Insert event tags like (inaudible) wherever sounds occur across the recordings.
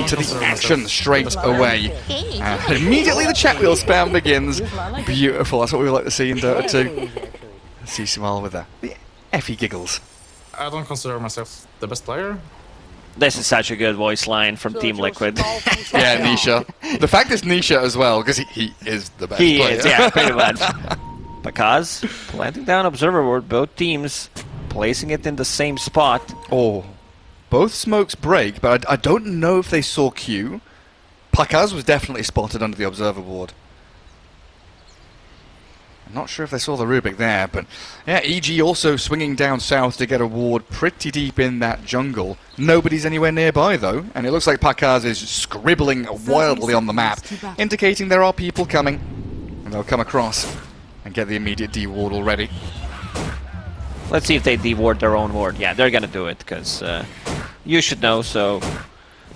into the action straight away. Uh, immediately the chat wheel spam begins. Beautiful, that's what we like to see in Dota 2. C Smile with the, the effie giggles. I don't consider myself the best player. This is such a good voice line from Team Liquid. (laughs) yeah, Nisha. The fact is Nisha as well, because he, he is the best he player. is, yeah, pretty (laughs) much. because planting down observer ward, both teams placing it in the same spot. Oh, both smokes break, but I, I don't know if they saw Q. Pakaz was definitely spotted under the observer ward. I'm not sure if they saw the Rubik there, but yeah, EG also swinging down south to get a ward pretty deep in that jungle. Nobody's anywhere nearby though, and it looks like Pakaz is scribbling wildly on the map, indicating there are people coming, and they'll come across and get the immediate D ward already. Let's see if they deward their own ward. Yeah, they're gonna do it, because uh, you should know, so...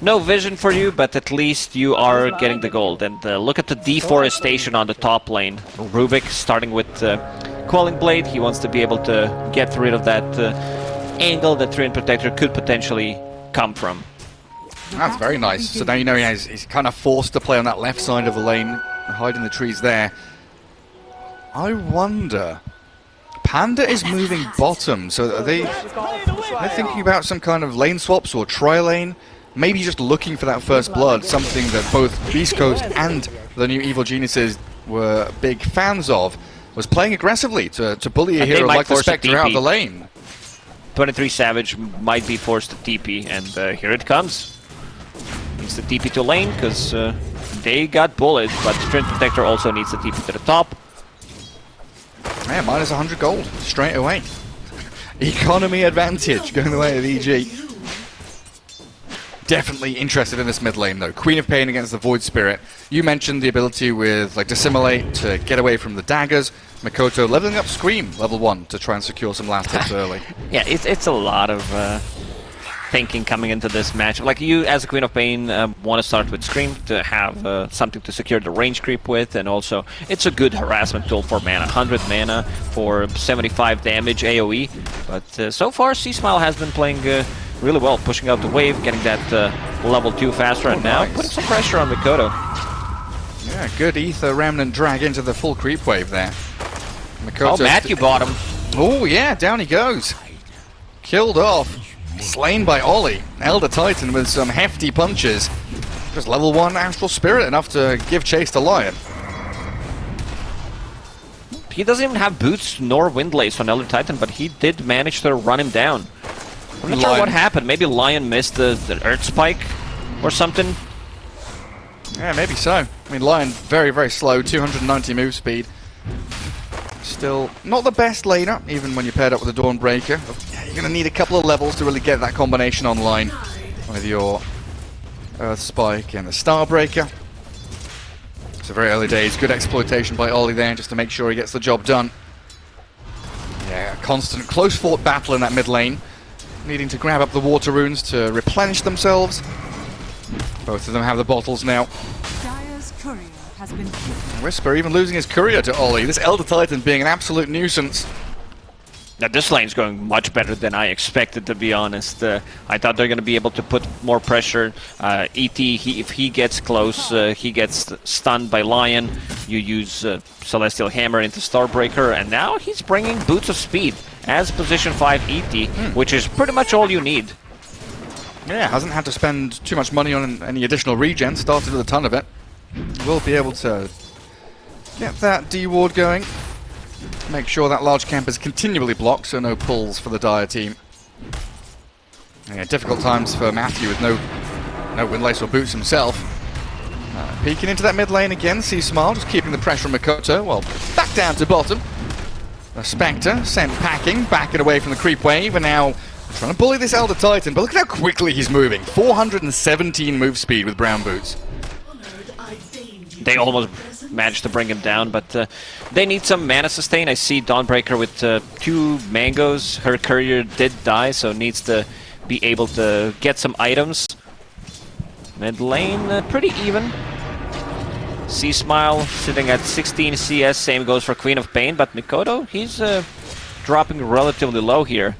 No vision for you, but at least you are getting the gold. And uh, look at the deforestation on the top lane. Rubik starting with uh, Quelling Blade. He wants to be able to get rid of that uh, angle that Treant Protector could potentially come from. That's very nice. So now you know he has, he's kind of forced to play on that left side of the lane, hiding the trees there. I wonder... Panda is moving bottom, so are they, are they thinking about some kind of lane swaps or tri-lane? Maybe just looking for that first blood, something that both Beast Coast and the new Evil Geniuses were big fans of, was playing aggressively to, to bully a And hero like the Spectre out of the lane. 23 Savage might be forced to TP, and uh, here it comes. Needs the TP to lane, because uh, they got bullet, but Treant Protector also needs the TP to the top. Yeah, minus 100 gold, straight away. Economy advantage going the way of EG. Definitely interested in this mid lane though. Queen of Pain against the Void Spirit. You mentioned the ability with like Dissimilate to get away from the daggers. Mikoto leveling up Scream level 1 to try and secure some last hits (laughs) early. Yeah, it's, it's a lot of uh, thinking coming into this match. Like you, as a Queen of Pain, um, want to start with Scream to have uh, something to secure the range creep with, and also it's a good harassment tool for mana. 100 mana for 75 damage AoE. But uh, so far, C-Smile has been playing uh, really well, pushing out the wave, getting that uh, level 2 faster, and now putting some pressure on Mikoto. Yeah, good Aether Remnant drag into the full creep wave there. Oh, Matthew bought him. Oh yeah, down he goes. Killed off. Slain by Ollie. Elder Titan with some hefty punches. Just level 1 Astral Spirit, enough to give chase to Lion. He doesn't even have boots nor windlace on Elder Titan, but he did manage to run him down. I'm not sure what happened. Maybe Lion missed the, the Earth Spike or something. Yeah, maybe so. I mean, Lion, very, very slow, 290 move speed. Still not the best laner, even when you're paired up with a Dawnbreaker. You're going to need a couple of levels to really get that combination online with your Earth Spike and the Starbreaker. So very early days, good exploitation by Ollie there, just to make sure he gets the job done. Yeah, constant close fought battle in that mid lane. Needing to grab up the water runes to replenish themselves. Both of them have the bottles now. Dire's courier has been killed. Wisper even losing his courier to Ollie. This Elder Titan being an absolute nuisance. Now this lane's going much better than I expected, to be honest. Uh, I thought they're going to be able to put more pressure. Uh, ET, he, if he gets close, uh, he gets stunned by Lion. You use uh, Celestial Hammer into Starbreaker, and now he's bringing Boots of Speed as position 5 ET, which is pretty much all you need. Yeah, hasn't had to spend too much money on any additional regen. Started with a ton of it. Will be able to get that D ward going. Make sure that large camp is continually blocked, so no pulls for the Dire team. Yeah, difficult times for Matthew with no no windlace or boots himself. Uh, peeking into that mid lane again, C Smile just keeping the pressure on Mikoto. Well, back down to bottom. The Spectre sent packing, backing away from the creep wave, and now trying to bully this Elder Titan. But look at how quickly he's moving. 417 move speed with brown boots. They almost managed to bring him down, but uh, they need some mana sustain. I see Dawnbreaker with uh, two mangoes. Her courier did die, so needs to be able to get some items. Mid lane, uh, pretty even. C Smile sitting at 16 CS. Same goes for Queen of Pain, but Mikoto, he's uh, dropping relatively low here.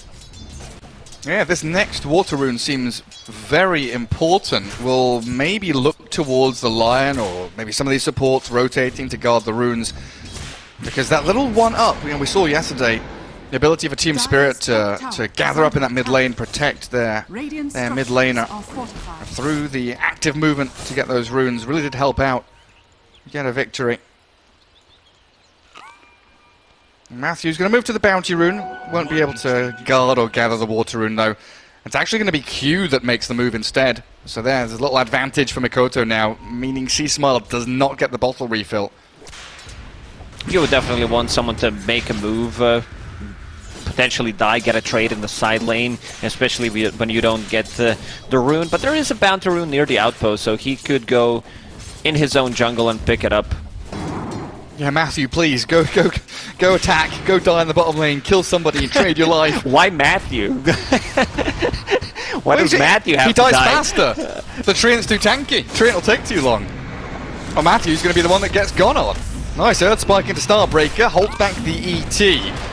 Yeah, this next water rune seems very important, We'll maybe look towards the Lion or maybe some of these supports rotating to guard the runes. Because that little one up, you know, we saw yesterday, the ability for Team Spirit to, to gather up in that mid lane, protect their, their mid laner through the active movement to get those runes, really did help out get a victory. Matthew's going to move to the bounty rune. Won't be able to guard or gather the water rune though. It's actually going to be Q that makes the move instead. So there's a little advantage for Mikoto now, meaning C Smile does not get the bottle refill. You would definitely want someone to make a move, uh, potentially die, get a trade in the side lane, especially when you don't get the, the rune. But there is a bounty rune near the outpost, so he could go in his own jungle and pick it up. Yeah, Matthew, please go, go, go attack, go die in the bottom lane, kill somebody, and trade your life. (laughs) Why Matthew? (laughs) Why does He- Matthew have He to dies die? faster. the Treant's too tanky. Treant will take too long. Oh, Matthew's going to be the one that gets gone on. Nice Earth Spike into Starbreaker, holds back the ET.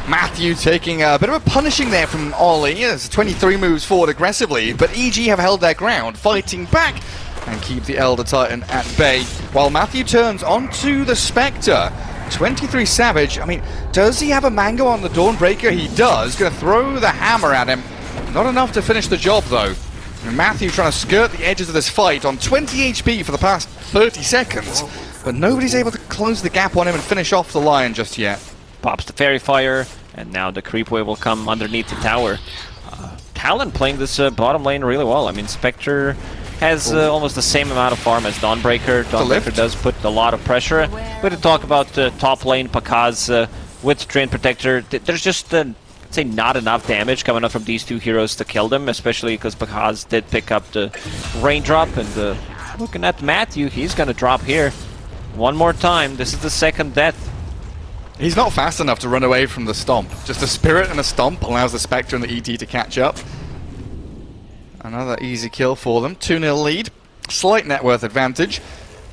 Matthew taking a bit of a punishing there from Ollie as 23 moves forward aggressively, but EG have held their ground, fighting back and keep the Elder Titan at bay, while Matthew turns onto the Spectre. 23 Savage, I mean, does he have a mango on the Dawnbreaker? He does. Gonna throw the hammer at him. Not enough to finish the job, though. And Matthew trying to skirt the edges of this fight on 20 HP for the past 30 seconds, but nobody's able to close the gap on him and finish off the Lion just yet. Pops the Fairy Fire, and now the Creep Wave will come underneath the tower. Uh, Talon playing this uh, bottom lane really well. I mean, Spectre has uh, almost the same amount of farm as Dawnbreaker. Dawnbreaker does put a lot of pressure. We're to talk about uh, top lane Pakaz uh, with Treant Protector. Th- There's just, uh, say, not enough damage coming up from these two heroes to kill them, especially because Pakaz did pick up the Raindrop. And uh, looking at Matthew, he's going to drop here. One more time. This is the second death. He's not fast enough to run away from the stomp. Just a spirit and a stomp allows the Spectre and the ET to catch up. Another easy kill for them. 2-0 lead. Slight net worth advantage.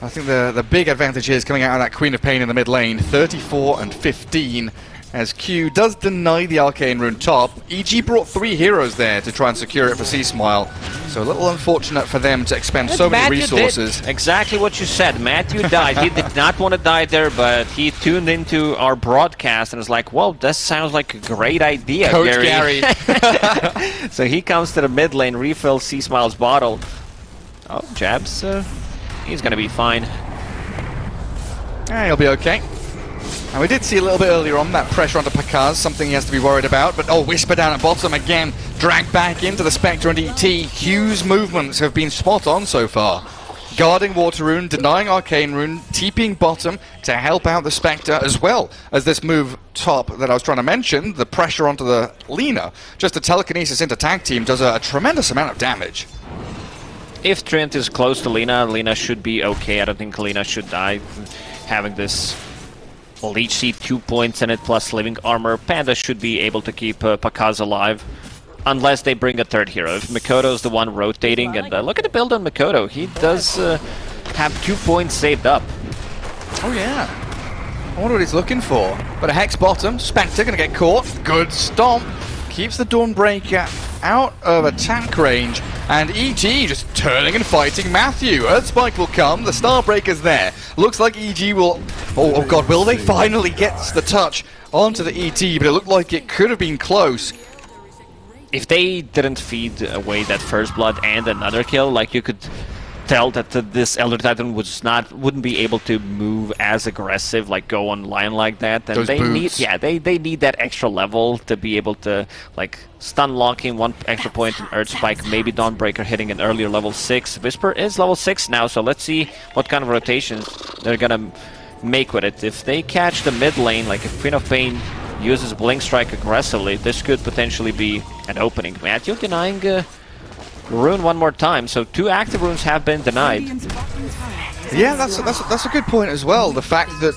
I think the the big advantage is coming out of that Queen of Pain in the mid lane. 34 and 15 as Q does deny the Arcane Rune top. EG brought three heroes there to try and secure it for C Smile. So a little unfortunate for them to expend so many resources. Exactly what you said. Matthew died. he did not want to die there, but he tuned into our broadcast and was like, "Well, that sounds like a great idea, Coach Gary." Gary. (laughs) (laughs) so he comes to the mid lane, refills C Smile's bottle. Oh, Jabz, uh, he's gonna be fine. Yeah, he'll be okay. And we did see a little bit earlier on that pressure onto Pakaz, something he has to be worried about. But oh, Wisper down at bottom again, dragged back into the Spectre and ET. Q's movements have been spot on so far. Guarding Water Rune, denying Arcane Rune, TPing bottom to help out the Spectre, as well as this move top that I was trying to mention, the pressure onto the Lina. Just the telekinesis into tag team does a, a tremendous amount of damage. If Treant is close to Lina, Lina should be okay. I don't think Lina should die. Having this Seed, two points in it, plus living armor, Panda should be able to keep uh, Pakaz alive. Unless they bring a third hero. If Mikoto's the one rotating, and uh, look at the build on Mikoto. He does uh, have two points saved up. Oh yeah. I wonder what he's looking for. But a Hex bottom, Spectre gonna get caught. Good stomp. Keeps the Dawnbreaker out of attack range. And EG just turning and fighting Matthew. Earthspike will come. The Starbreaker's there. Looks like EG will... Oh, oh god, will they finally get the touch onto the ET? But it looked like it could have been close. If they didn't feed away that first blood and another kill, like you could tell that uh, this Elder Titan was not wouldn't be able to move as aggressive, like go on line like that. And Those they boots. need yeah, they they need that extra level to be able to like stun locking one extra point in Earth Spike, maybe Dawnbreaker hitting an earlier level six. Wisper is level six now, so let's see what kind of rotations they're gonna make with it. If they catch the mid lane, like if Queen of Pain uses Blink Strike aggressively, this could potentially be an opening. Matthew denying uh, Rune one more time, so two active runes have been denied. Radiant's bottom tower is Yeah, that's a, that's a, that's a good point as well. The fact that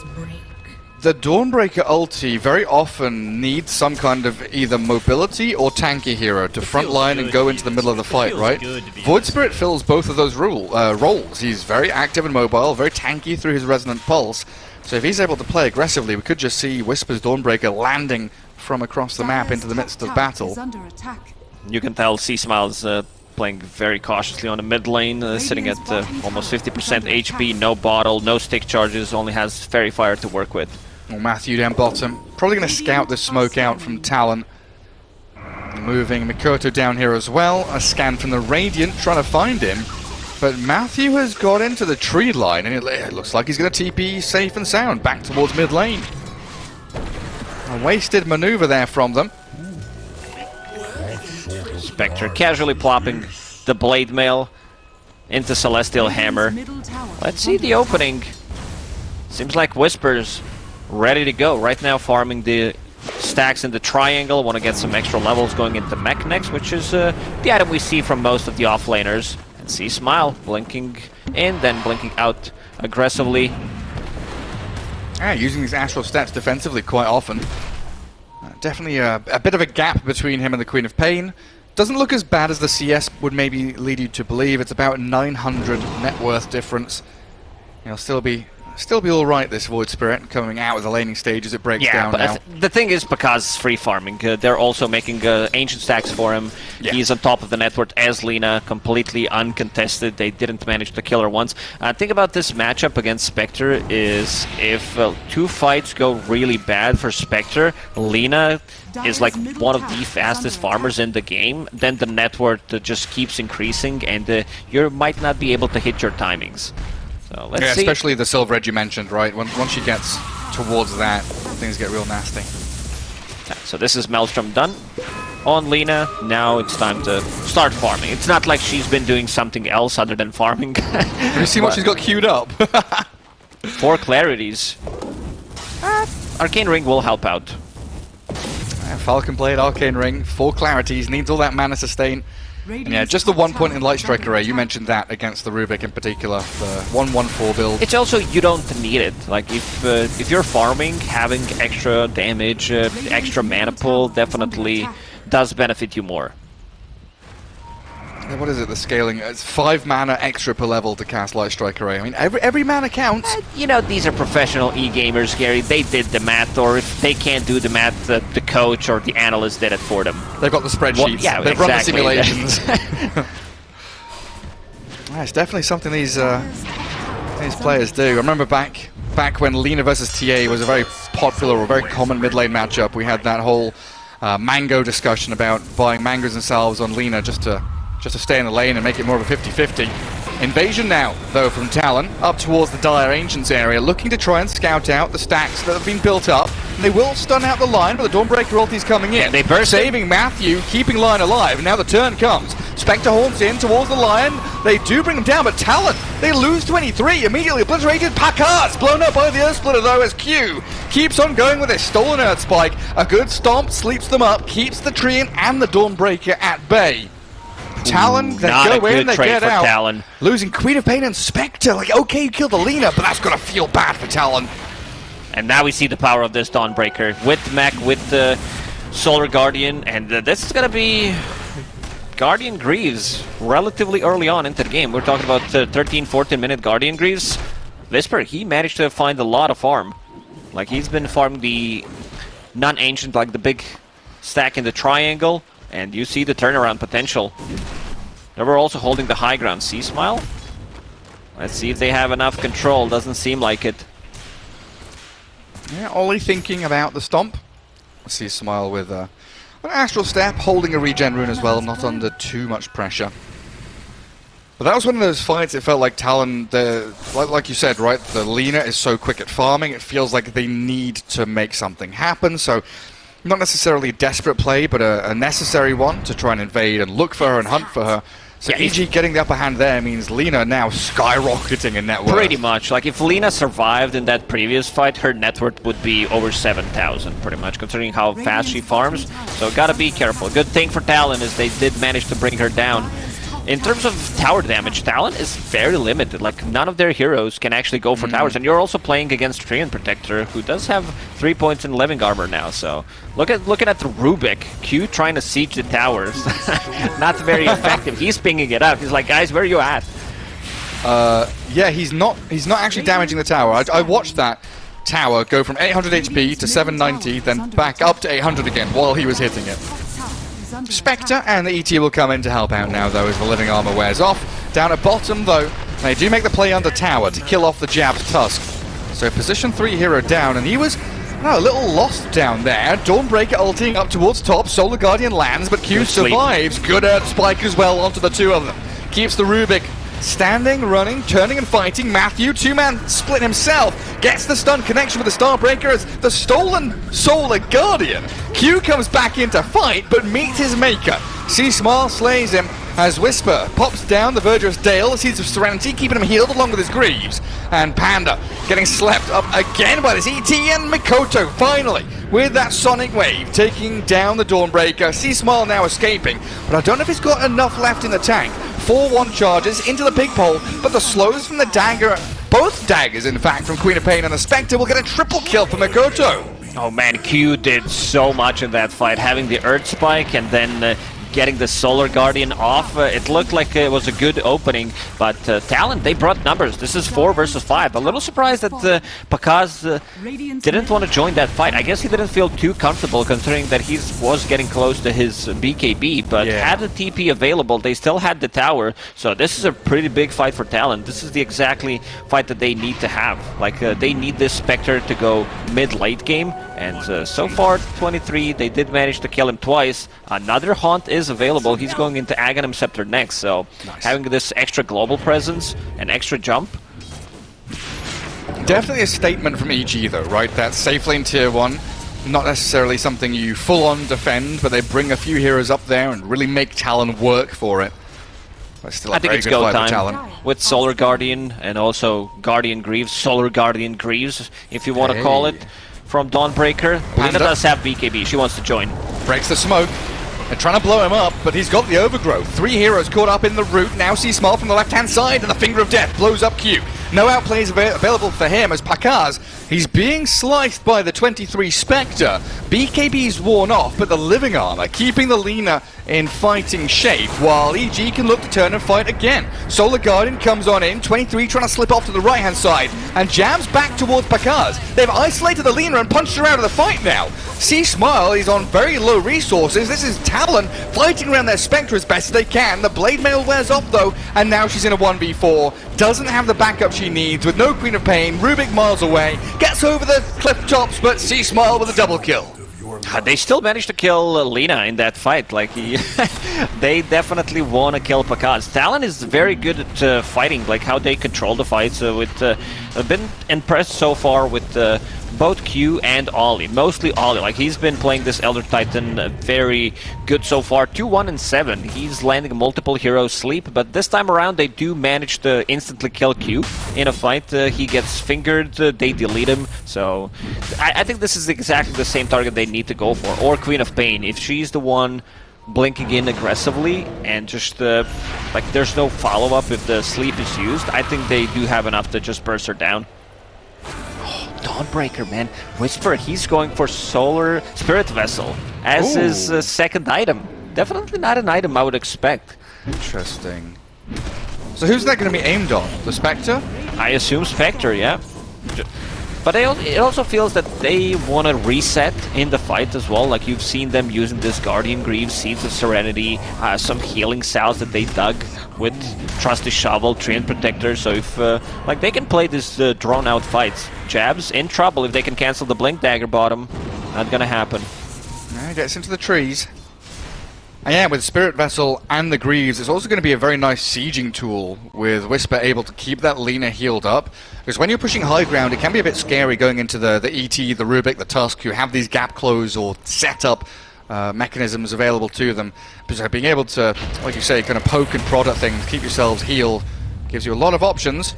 the Dawnbreaker ulti very often needs some kind of either mobility or tanky hero to frontline and go into the middle of the fight, right? Void Spirit fills both of those rule, uh, roles. He's very active and mobile, very tanky through his Resonant Pulse. So if he's able to play aggressively, we could just see Wisper's Dawnbreaker landing from across the map into the midst of battle. is under attack. You can tell C Smile's uh, playing very cautiously on the mid lane, uh, sitting at uh, almost 50% HP, no bottle, no stick charges, only has Fairy Fire to work with. Well, Matthew down bottom. Probably going to scout the smoke out from Talon. Moving Mikoto down here as well. A scan from the Radiant, trying to find him. But Matthew has got into the tree line, and it, it looks like he's going to TP safe and sound back towards mid lane. A wasted maneuver there from them. Spectre casually plopping the Blade Mail into Celestial Hammer. Let's see the opening. Seems like Wispers ready to go. Right now farming the stacks in the triangle. Want to get some extra levels going into mech next, which is uh, the item we see from most of the offlaners. And C Smile blinking in, then blinking out aggressively. Yeah, using these astral steps defensively quite often. Uh, definitely a, a bit of a gap between him and the Queen of Pain. Doesn't look as bad as the CS would maybe lead you to believe. It's about 900 net worth difference. He'll still be still be all right. This Void Spirit coming out of the laning stage as it breaks Yeah, down but now. th- the thing is, because free farming, uh, they're also making uh, ancient stacks for him. Yeah. He's on top of the network as Lina, completely uncontested. They didn't manage to kill her once. Uh, think about this matchup against Spectre is if uh, two fights go really bad for Spectre, Lina is like one of the fastest farmers in the game, then the network uh, just keeps increasing and uh, you might not be able to hit your timings. So let's yeah, see. especially the Silver Edge you mentioned, right? When, once she gets towards that, things get real nasty. So this is Maelstrom done on Lina. Now it's time to start farming. It's not like she's been doing something else other than farming. (laughs) Have you seen what she's got queued up? (laughs) Four clarities. Uh, Arcane Ring will help out. Yeah, Falcon Blade, Arcane Ring, four clarities, needs all that mana sustain. And yeah, just the one point in Light Strike Array, you mentioned that against the Rubik in particular, the 1-1-4 build. It's also you don't need it. Like if uh, if you're farming, having extra damage, uh, extra mana pool definitely does benefit you more. What is it, the scaling? It's five mana extra per level to cast Light Strike Array. I mean, every, every mana counts. Uh, you know, these are professional e-gamers, Gary. They did the math, or if they can't do the math, the, the coach or the analyst did it for them. They've got the spreadsheets. Well, yeah, They've exactly. run the simulations. (laughs) (laughs) Yeah, it's definitely something these uh, these players do. I remember back back when Lina versus TA was a very popular or very common mid lane matchup. We had that whole uh, mango discussion about buying mangoes themselves on Lina just to just to stay in the lane and make it more of a 50-50. Invasion now, though, from Talon, up towards the Dire Ancients area, looking to try and scout out the stacks that have been built up. And they will stun out the line, but the Dawnbreaker ulti's coming in. they burst. Saving Matthew, keeping line alive. and Now the turn comes. Spectre horns in towards the Lion. They do bring him down, but Talon, they lose 23. Immediately obliterated. Packard's blown up by the Earth Splitter, though, as Q keeps on going with his stolen Earth Spike. A good stomp sleeps them up, keeps the Treant and the Dawnbreaker at bay. Talon, they not go a good in, they trade get for out. Talon. Losing Queen of Pain and Spectre. Like, okay, you killed the Lina, but that's gonna feel bad for Talon. And now we see the power of this Dawnbreaker with Mech, with the Solar Guardian, and uh, this is gonna be Guardian Greaves relatively early on into the game. We're talking about uh, 13, 14 minute Guardian Greaves. Wisper, he managed to find a lot of farm. Like he's been farming the non-ancient, like the big stack in the triangle, and you see the turnaround potential. They were also holding the high ground. C Smile? Let's see if they have enough control. Doesn't seem like it. Yeah, Ollie thinking about the stomp. C Smile with uh, an Astral Step, holding a regen rune as well, not under too much pressure. But that was one of those fights, it felt like Talon, the, like, like you said, right, the Lina is so quick at farming, it feels like they need to make something happen, so not necessarily a desperate play, but a, a necessary one to try and invade and look for her and hunt for her. So Yeah, EG getting the upper hand there means Lina now skyrocketing in net worth. Pretty much. Like, if Lina survived in that previous fight, her net worth would be over 7,000, pretty much, considering how fast she farms. So, gotta be careful. Good thing for Talon is they did manage to bring her down. In terms of tower damage, Talon is very limited. Like, none of their heroes can actually go for towers. And you're also playing against Treant Protector, who does have 3 points in living armor now. So, look at looking at the Rubik. Q trying to siege the towers. (laughs) Not very effective. He's pinging it up. He's like, guys, where are you at? Uh, yeah, he's not. He's not actually damaging the tower. I, I watched that tower go from 800 HP to 790, then back up to 800 again while he was hitting it. Spectre and the ET will come in to help out now, though, as the living armor wears off. Down at bottom, though, they do make the play under tower to kill off the jab Tusk. So position 3 hero down, and he was no, a little lost down there. Dawnbreaker ulting up towards top. Solar Guardian lands, but Q Good sleep. survives. Good Earth Spike as well onto the two of them. Keeps the Rubik standing, running, turning and fighting. Matthew, two-man split himself, gets the stun connection with the Starbreaker as the stolen Solar Guardian. Q comes back in to fight, but meets his maker. C Smile slays him as Wisper pops down the Verdurous Dale, the Seeds of Serenity, keeping him healed along with his Greaves. And Panda getting slapped up again by this ET and Mikoto, finally, with that Sonic Wave, taking down the Dawnbreaker. C Smile now escaping, but I don't know if he's got enough left in the tank. 4-1 charges into the big pole, but the slows from the dagger, both daggers in fact, from Queen of Pain and the Spectre will get a triple kill for Mikoto. Oh man, Q did so much in that fight, having the Earth Spike and then uh, getting the Solar Guardian off. Uh, it looked like it was a good opening, but uh, Talon, they brought numbers. This is 4 versus 5. A little surprised that uh, Pakaz uh, didn't want to join that fight. I guess he didn't feel too comfortable considering that he was getting close to his BKB, but Yeah. had the TP available, they still had the tower, so this is a pretty big fight for Talon. This is the exactly fight that they need to have. Like, uh, they need this Spectre to go mid-late game, and uh, so far, 23, they did manage to kill him twice. Another Haunt is available. He's going into Aghanim Scepter next, so having this extra global presence and extra jump, Definitely a statement from EG though, right? That safe lane tier 1, not necessarily something you full on defend, but they bring a few heroes up there and really make Talon work for it. But still a I think it's go time Talon. with Solar Guardian and also Guardian Greaves, Solar Guardian Greaves, if you want to call it, from Dawnbreaker. Lina Panda. does have BKB, she wants to join. Breaks the smoke. They're trying to blow him up, but he's got the overgrowth. Three heroes caught up in the root. Now see Small from the left-hand side, and the Finger of Death blows up Q. No outplays ava- available for him as Pakaz. He's being sliced by the 23 Spectre. BKB's worn off, but the living armor keeping the Lina in fighting shape, while EG can look to turn and fight again. Solar Guardian comes on in, 23 trying to slip off to the right-hand side, and jams back towards Pakaz. They've isolated the Lina and punched her out of the fight now. C Smile is on very low resources. This is Talon fighting around their Spectre as best they can. The Blade Mail wears off though, and now she's in a 1v4. Doesn't have the backup she needs with no Queen of Pain. Rubik miles away, gets over the cliff tops, but C Smile with a double kill. Uh, They still managed to kill uh, Lina in that fight. Like he, (laughs) they definitely want to kill Pakaz. Talon is very good at uh, fighting, like how they control the fights. Uh, with uh, I've been impressed so far with uh, both Q and Ollie. Mostly Ollie. Like he's been playing this Elder Titan very good so far. Two, one, and seven. He's landing multiple heroes sleep, but this time around they do manage to instantly kill Q in a fight. Uh, he gets fingered. Uh, they delete him. So I, I think this is exactly the same target they need to go for. Or Queen of Pain. If she's the one blinking in aggressively and just uh, like there's no follow-up if the sleep is used, I think they do have enough to just burst her down. Dawnbreaker, man. Wisper, he's going for Solar Spirit Vessel as Ooh. his uh, second item. Definitely not an item I would expect. Interesting. So who's that going to be aimed on? The Spectre? I assume Spectre, yeah. But it also feels that they want to reset in the fight as well. Like you've seen them using this Guardian Greaves, Seeds of Serenity, uh, some healing cells that they dug with Trusty Shovel, Treant Protector. So if uh, like they can play this uh, drawn-out fights, Jabz in trouble if they can cancel the Blink Dagger bottom. Not gonna happen. Yeah, gets into the trees. And yeah, with Spirit Vessel and the Greaves, it's also going to be a very nice sieging tool with Wisper able to keep that Lina healed up. Because when you're pushing high ground, it can be a bit scary going into the, the ET, the Rubik, the Tusk, who have these gap close or setup uh, mechanisms available to them. Because being able to, like you say, kind of poke and prod at things, keep yourselves healed, gives you a lot of options.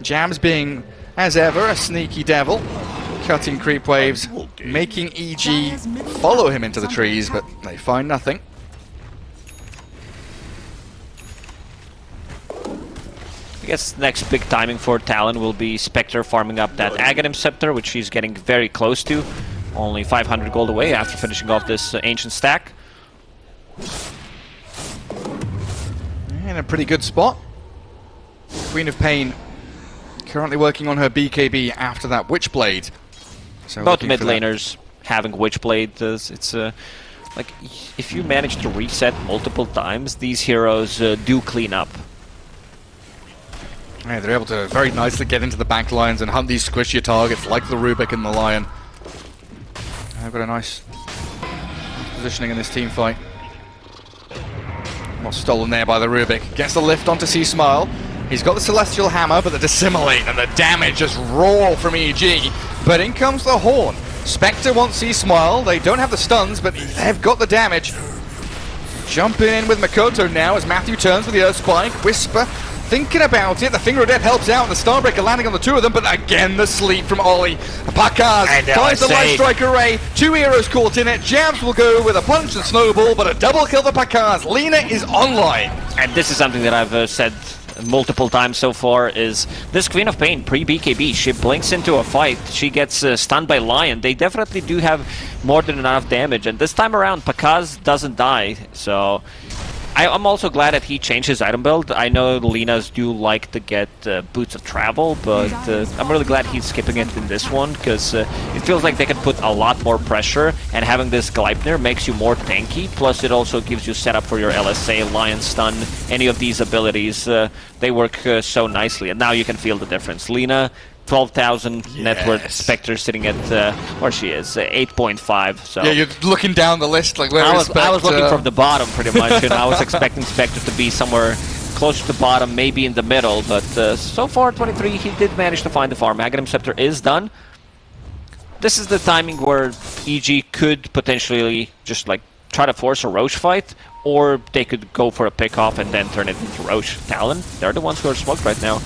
Jabz being, as ever, a sneaky devil. Cutting creep waves, making EG follow him into the trees, but they find nothing. I guess next big timing for Talon will be Spectre farming up that Aghanim Scepter, which he's getting very close to. Only 500 gold away after finishing off this uh, ancient stack. In a pretty good spot. Queen of Pain currently working on her BKB after that Witchblade. So Both mid laners having Witchblade, uh, it's a like if you manage to reset multiple times, these heroes uh, do clean up. Yeah, they're able to very nicely get into the back lines and hunt these squishier targets like the Rubik and the Lion. They've got a nice positioning in this team fight. Well, stolen there by the Rubik. Gets the lift onto C Smile. He's got the Celestial Hammer, but the Dissimilate and the damage just raw from EG. But in comes the Horn. Spectre wants C Smile. They don't have the stuns, but they've got the damage. Jumping in with Mikoto now as Matthew turns with the Earth Spike. Wisper thinking about it. The Finger of Death helps out. The Starbreaker landing on the two of them, but again the sleep from Ollie. Pakaz finds the Light Strike Array. Two heroes caught in it. Jabz will go with a punch and snowball, but a double kill for Pakaz. Lina is online. And this is something that I've uh, said multiple times so far is this Queen of Pain pre-BKB. She blinks into a fight. She gets uh, stunned by Lion. They definitely do have more than enough damage. And this time around, Pakaz doesn't die. So I, am also glad that he changed his item build. I know Linas do like to get uh, Boots of Travel, but uh, I'm really glad he's skipping it in this one, because uh, it feels like they can put a lot more pressure, and having this Gleipnir makes you more tanky, plus it also gives you setup for your LSA, Lion Stun, any of these abilities. Uh, they work uh, so nicely, and now you can feel the difference. Lina 12,000 yes. net worth. Spectre sitting at uh, where she is, uh, 8.5. So yeah, you're looking down the list like where I was? I was looking from the bottom pretty much, and I was expecting Spectre to be somewhere closer to the bottom, maybe in the middle. But uh, so far, 23, he did manage to find the farm. Aghanim Scepter is done. This is the timing where EG could potentially just like try to force a Rosh fight, or they could go for a pick off and then turn it into Rosh Talon. They're the ones who are smoked right now.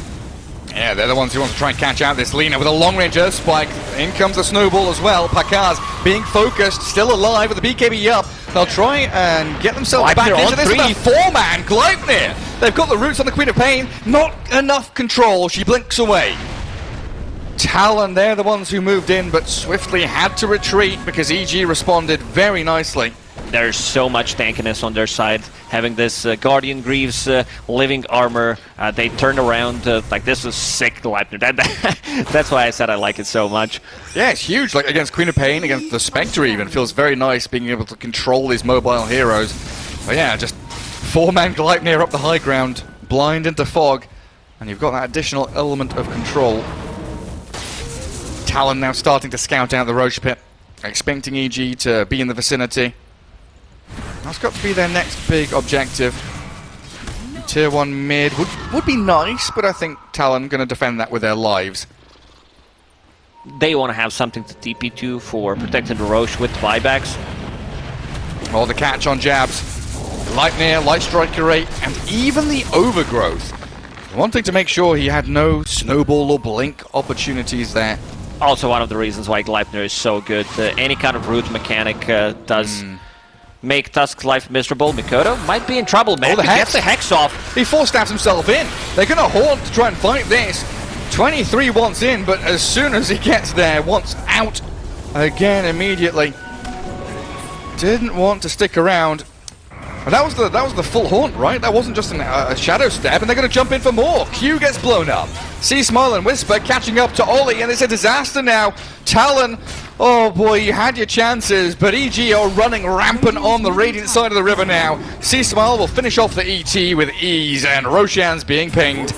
Yeah, they're the ones who want to try and catch out this Lina with a long-range Earth Spike. In comes the Snowball as well. Pakaz being focused, still alive with the BKB up. They'll try and get themselves back into this three. four-man Gleipnir. They've got the roots on the Queen of Pain. Not enough control. She blinks away. Talon, they're the ones who moved in, but swiftly had to retreat because EG responded very nicely there's so much tankiness on their side. Having this uh, Guardian Greaves uh, living armor, uh, they turn around uh, like this is sick. Gleipnir. That, (laughs) that, that's why I said I like it so much. Yeah, it's huge. Like against Queen of Pain, against the Spectre, even feels very nice being able to control these mobile heroes. But yeah, just four-man Gleipnir up the high ground, blind into fog, and you've got that additional element of control. Talon now starting to scout out the Rosh pit, expecting EG to be in the vicinity. That's got to be their next big objective. Tier 1 mid would, would be nice, but I think Talon going to defend that with their lives. They want to have something to TP to for protecting the Rosh with buybacks. Oh, the catch on jabs. Lightning, Light Strike Array, and even the Overgrowth. Wanting to make sure he had no Snowball or Blink opportunities there. Also one of the reasons why Gleipnir is so good. Uh, any kind of root mechanic uh, does... Mm make Tusk's life miserable. Mikoto might be in trouble, man. Oh, the he hex. gets the Hex off. He force stabs himself in. They're going to haunt to try and fight this. 23 wants in, but as soon as he gets there, wants out again immediately. Didn't want to stick around. And that was the that was the full haunt, right? That wasn't just an, uh, a shadow step, and they're going to jump in for more. Q gets blown up. C Smile and Wisper catching up to Ollie, and it's a disaster now. Talon Oh boy, you had your chances, but EG are running rampant on the Radiant side of the river now. C-Smile will finish off the ET with ease, and Roshan's being pinged.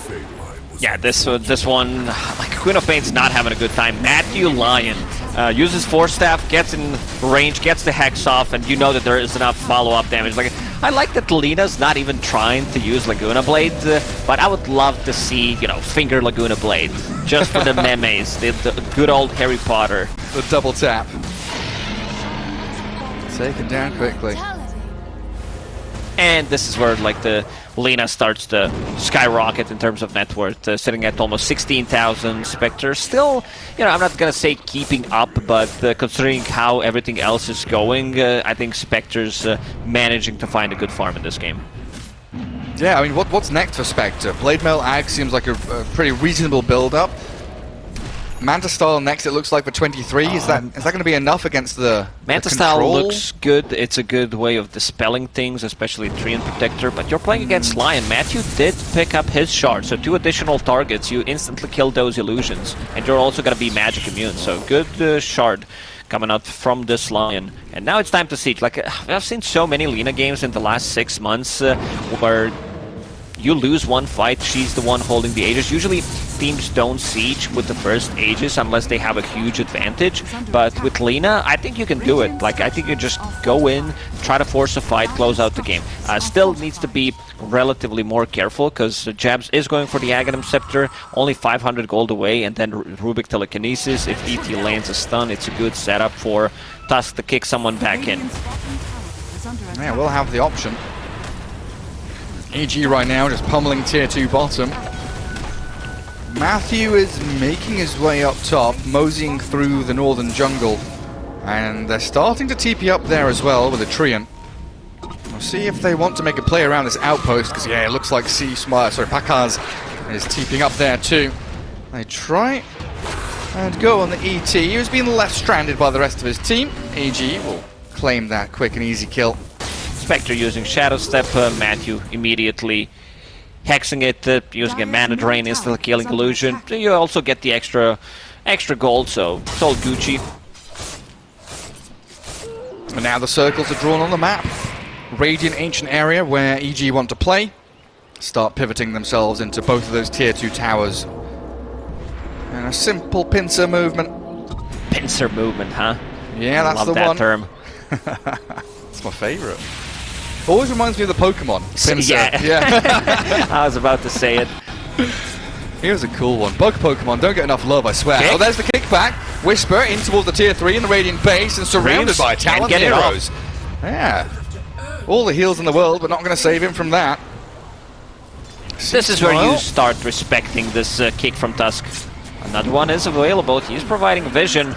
Yeah, this uh, this one, like Queen of Pain's not having a good time. Matthew Lion uh, uses Force Staff, gets in range, gets the Hex off, and you know that there is enough follow-up damage. Like I like that Lina's not even trying to use Laguna Blade, uh, but I would love to see, you know, Finger Laguna Blade, just for the (laughs) memes, the, the good old Harry Potter. The double tap. Taken down quickly. And this is where like the Lina starts to skyrocket in terms of net worth, uh, sitting at almost 16,000. Spectre still, you know, I'm not gonna say keeping up, but uh, considering how everything else is going, uh, I think Spectre's uh, managing to find a good farm in this game. Yeah, I mean, what, what's next for Spectre? Blade Mail Ag seems like a, a pretty reasonable build-up. Manta Style next, it looks like for 23. Um, is that is that going to be enough against the Manta the Style looks good. It's a good way of dispelling things, especially Treant Protector. But you're playing against Lion. Matthew did pick up his shard, so two additional targets. You instantly kill those illusions, and you're also going to be magic immune. So good uh, shard. coming out from this Lion. And now it's time to siege. Like, uh, I've seen so many Lina games in the last six months uh, where you lose one fight, she's the one holding the Aegis. Usually teams don't siege with the first Aegis unless they have a huge advantage. But with Lina, I think you can do it. Like, I think you just go in, try to force a fight, close out the game. Uh, still needs to be relatively more careful because Jabz is going for the Aghanim Scepter, only 500 gold away, and then Rubik Telekinesis. If ET lands a stun, it's a good setup for Tusk to kick someone back in. Yeah, we'll have the option. EG right now just pummeling tier 2 bottom. Matthew is making his way up top, moseying through the northern jungle. And they're starting to TP up there as well with a Treant. We'll see if they want to make a play around this outpost, because yeah, it looks like C Smile, sorry, Pakaz is TPing up there too. They try and go on the ET, who's been left stranded by the rest of his team. EG will claim that quick and easy kill. Spectre using Shadow Step, uh, Matthew immediately hexing it, uh, using a mana drain, instantly killing illusion. You also get the extra extra gold, so it's all Gucci. And now the circles are drawn on the map. Radiant Ancient area where EG want to play. Start pivoting themselves into both of those tier 2 towers. And a simple pincer movement. Pincer movement, huh? Yeah, that's Love the that one. term. (laughs) It's my favourite. Always reminds me of the Pokemon. Pinsir. (laughs) yeah. yeah. (laughs) I was about to say it. Here's a cool one. Bug Pokemon don't get enough love, I swear. Kick. Oh, there's the kickback. Wisper in towards the tier 3 in the Radiant base and surrounded Reeves by Talon heroes. Yeah. All the heals in the world, but not going to save him from that. This is where you start respecting this uh, kick from Tusk. Another one is available. He's providing vision.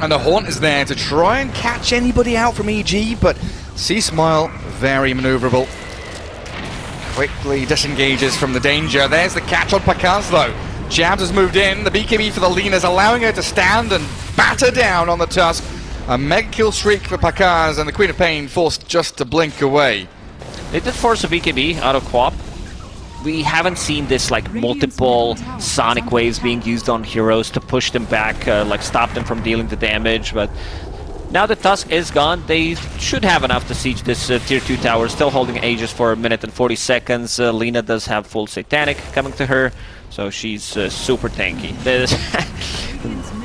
And the Haunt is there to try and catch anybody out from EG, but C Smile, very maneuverable. Quickly disengages from the danger. There's the catch on Pakaz though. Jabz has moved in. The BKB for the Lina is allowing her to stand and batter down on the Tusk. A mega kill streak for Pakaz, and the Queen of Pain forced just to blink away. They did force a BKB out of Quap. We haven't seen this like multiple sonic waves being used on heroes to push them back, uh, like stop them from dealing the damage, but now the Tusk is gone, they should have enough to siege this uh, tier 2 tower, still holding Aegis for a minute and 40 seconds. Uh, Lina does have full Satanic coming to her, so she's uh, super tanky. This,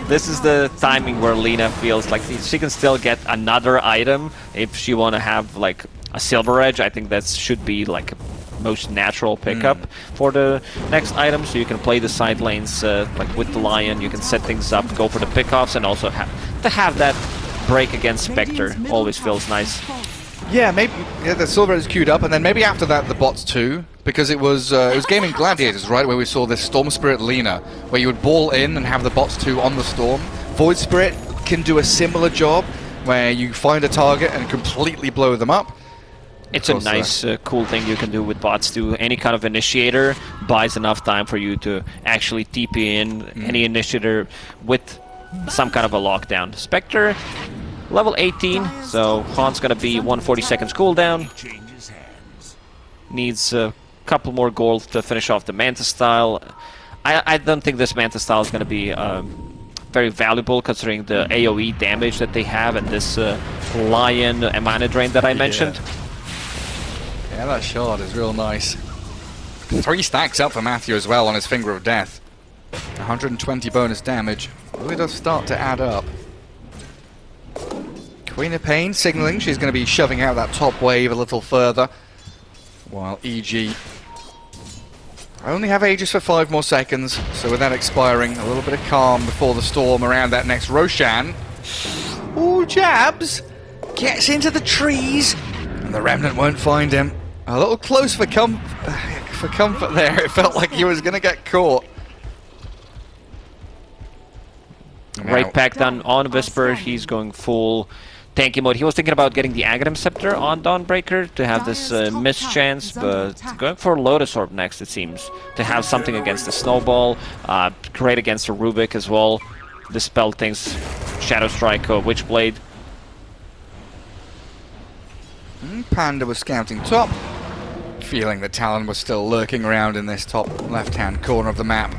(laughs) this is the timing where Lina feels like she can still get another item if she want to have like a Silver Edge. I think that should be like most natural pickup for the next item, so you can play the side lanes uh, like with the Lion, you can set things up, go for the pickoffs, and also have to have that break against Spectre always feels nice. Yeah, maybe yeah, the silver is queued up, and then maybe after that the bots too, because it was uh, it was Gaimin Gladiators, right, where we saw this Storm Spirit Lina, where you would ball in and have the bots too on the storm. Void Spirit can do a similar job, where you find a target and completely blow them up. It's a nice, uh, cool thing you can do with bots too. Any kind of initiator buys enough time for you to actually TP in any initiator with some kind of a lockdown. Spectre, level 18, so Han's gonna be 140 seconds cooldown. Needs a couple more gold to finish off the Manta style. I, I don't think this Manta style is gonna be um, very valuable considering the AoE damage that they have and this uh, Lion uh, mana drain that I mentioned. Yeah, that shot is real nice. Three stacks up for Matthew as well on his Finger of Death. 120 bonus damage. Really does start to add up. Queen of Pain signaling she's going to be shoving out that top wave a little further. While EG I only have Aegis for five more seconds, so with that expiring, a little bit of calm before the storm around that next Roshan. Ooh, Jabz gets into the trees, and the Remnant won't find him. A little close for com for comfort there. It felt like he was going to get caught. Now- Right back down on Wisper, he's going full tanky mode. He was thinking about getting the Aghanim Scepter on Dawnbreaker to have this uh, miss chance, but going for Lotus Orb next, it seems. To have something against the Snowball, uh, great against the Rubik as well. Dispel things, Shadow Strike, or Witchblade. Hmm, Panda was scouting top, feeling that Talon was still lurking around in this top left-hand corner of the map.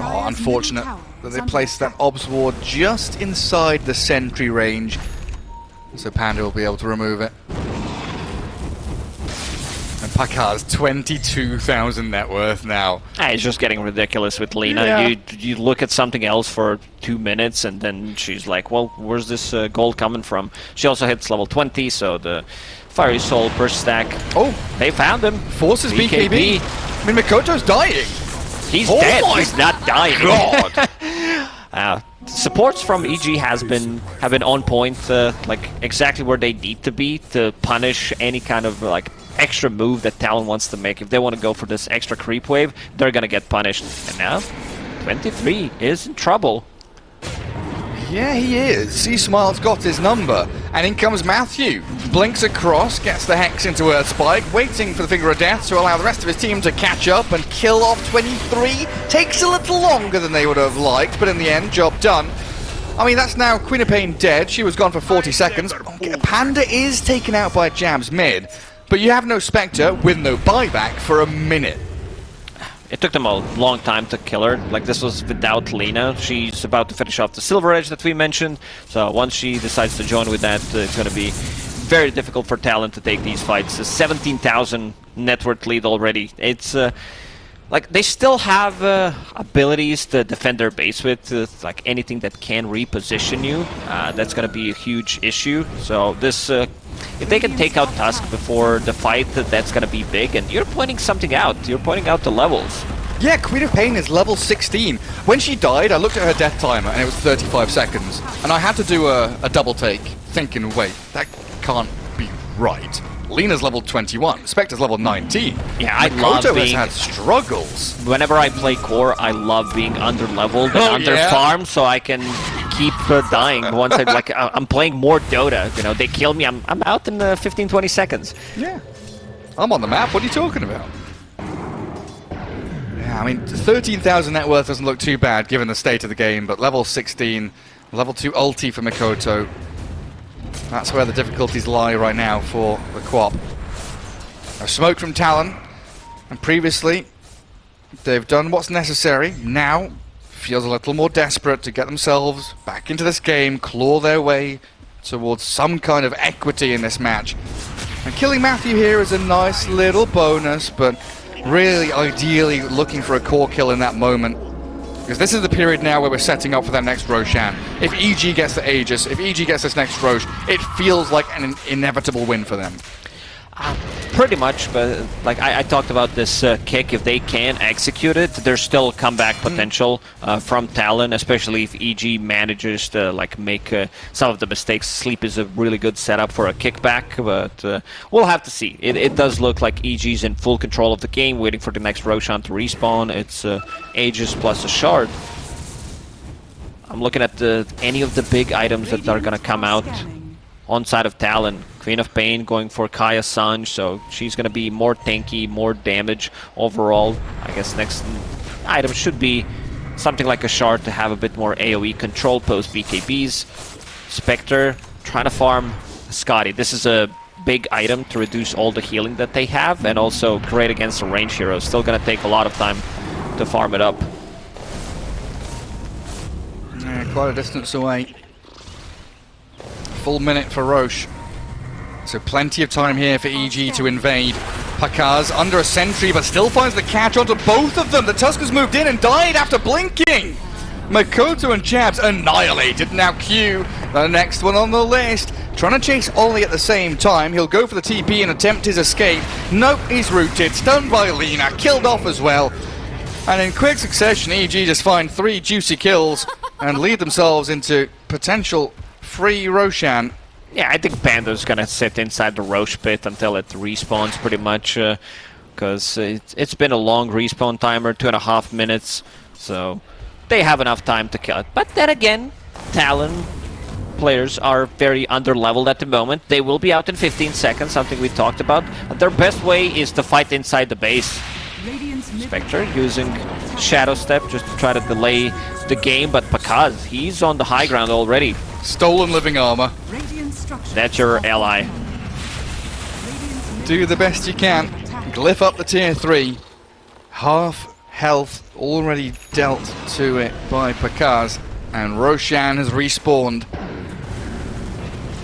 Oh, unfortunate middle tower that is they placed that. Obs Ward just inside the sentry range. So Panda will be able to remove it. And Pakaz's 22,000 net worth now. Ah, it's just getting ridiculous with Lina. Yeah. You you look at something else for two minutes, and then she's like, "Well, where's this uh, gold coming from?" She also hits level 20, so the Fiery Soul per stack. Oh, They found him. forces BKB. I mean, Mikoto's dying. He's Oh dead. He's not dying. God. Uh, (laughs) supports from EG has been have been on point, uh, like exactly where they need to be to punish any kind of like extra move that Talon wants to make. If they want to go for this extra creep wave, they're gonna get punished. And now, 23 is in trouble. Yeah, he is. C Smile's got his number. And in comes Matthew. Blinks across, gets the Hex into Earth Spike, waiting for the Finger of Death to allow the rest of his team to catch up and kill off 23. Takes a little longer than they would have liked, but in the end, job done. I mean, that's now Queen of Pain dead. She was gone for 40 seconds. Panda is taken out by Jabz mid, but you have no Spectre with no buyback for a minute. It took them a long time to kill her. Like this was without Lina. She's about to finish off the Silver Edge that we mentioned. So once she decides to join with that, uh, it's going to be very difficult for Talon to take these fights. A 17,000 net worth lead already. It's uh, like they still have uh, abilities to defend their base with, uh, like anything that can reposition you. Uh, that's going to be a huge issue. So this, uh, if they can take out Tusk before the fight, that- that's going to be big. And you're pointing something out. You're pointing out the levels. Yeah, Queen of Pain is level 16. When she died, I looked at her death timer and it was 35 seconds. And I had to do a, a double take, thinking, wait, that can't be right. Lina's level 21, Spectre's level 19. Yeah, I Mikoto love has being- had struggles. Whenever I play core, I love being under leveled and Oh, under yeah? so I can keep uh, dying. (laughs) Once I like, I'm playing more Dota. You know, they kill me, I'm I'm out in uh, 15, 20 seconds. Yeah. I'm on the map, what are you talking about? Yeah, I mean, 13,000 net worth doesn't look too bad given the state of the game, but level 16, level 2 ulti for Mikoto. That's where the difficulties lie right now for the Quap. Smoke from Talon, and previously they've done what's necessary. Now feels a little more desperate to get themselves back into this game, claw their way towards some kind of equity in this match. And killing Matthew here is a nice little bonus, but really ideally looking for a core kill in that moment. Because this is the period now where we're setting up for that next Roshan. If EG gets the Aegis, if EG gets this next Rosh, it feels like an inevitable win for them. Um, Pretty much, but like I, I talked about this uh, kick, if they can execute it, there's still comeback potential uh, from Talon, especially if EG manages to like make uh, some of the mistakes. Sleep is a really good setup for a kickback, but uh, we'll have to see. It, it does look like EG's in full control of the game, waiting for the next Roshan to respawn. It's uh, Aegis plus a shard. I'm looking at the, any of the big items that are gonna come out. On side of Talon. Queen of Pain going for Kaya Sange, so she's going to be more tanky, more damage overall. I guess next item should be something like a shard to have a bit more AoE control post BKBs. Spectre trying to farm Skadi. This is a big item to reduce all the healing that they have and also great against the range heroes. Still going to take a lot of time to farm it up. Yeah, quite a distance away. Full minute for Rosh. So plenty of time here for EG to invade. Pakaz under a sentry, but still finds the catch onto both of them. The Tuskers moved in and died after blinking. Mikoto and Jabz annihilated. Now Q, the next one on the list. Trying to chase Ollie at the same time. He'll go for the TP and attempt his escape. Nope, he's rooted. Stunned by Lina. Killed off as well. And in quick succession, EG just find three juicy kills (laughs) and lead themselves into potential free Roshan. Yeah, I think Panda's gonna sit inside the Rosh pit until it respawns pretty much, uh, because it's, it's been a long respawn timer, two and a half minutes, so they have enough time to kill it. But then again, Talon players are very under-leveled at the moment. They will be out in 15 seconds, something we talked about. Their best way is to fight inside the base. Spectre using is under attack. Shadow Step just to try to delay the game, but Pakaz, he's on the high ground already. Stolen living armor. That's your ally. Do the best you can. Glyph up the tier 3. Half health already dealt to it by Pakaz, and Roshan has respawned.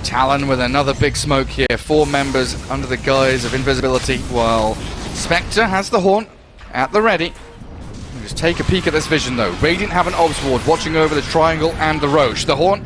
Talon with another big smoke here. Four members under the guise of invisibility, while Spectre has the Haunt at the ready. Take a peek at this vision though. Radiant have an Obs Ward watching over the Triangle and the Rosh. The Haunt